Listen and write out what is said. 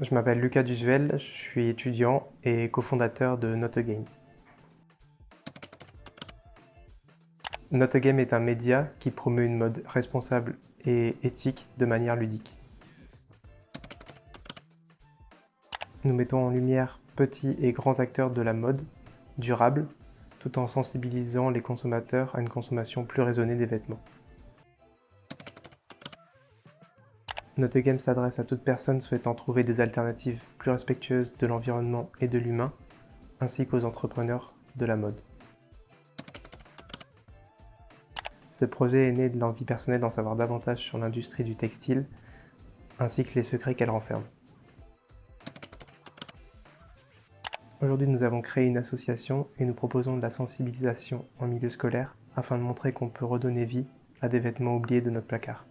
Je m'appelle Lucas Duzuel, je suis étudiant et cofondateur de Notagame. Notagame est un média qui promeut une mode responsable et éthique de manière ludique. Nous mettons en lumière petits et grands acteurs de la mode durable, tout en sensibilisant les consommateurs à une consommation plus raisonnée des vêtements. Notre game s'adresse à toute personne souhaitant trouver des alternatives plus respectueuses de l'environnement et de l'humain, ainsi qu'aux entrepreneurs de la mode. Ce projet est né de l'envie personnelle d'en savoir davantage sur l'industrie du textile, ainsi que les secrets qu'elle renferme. Aujourd'hui, nous avons créé une association et nous proposons de la sensibilisation en milieu scolaire afin de montrer qu'on peut redonner vie à des vêtements oubliés de notre placard.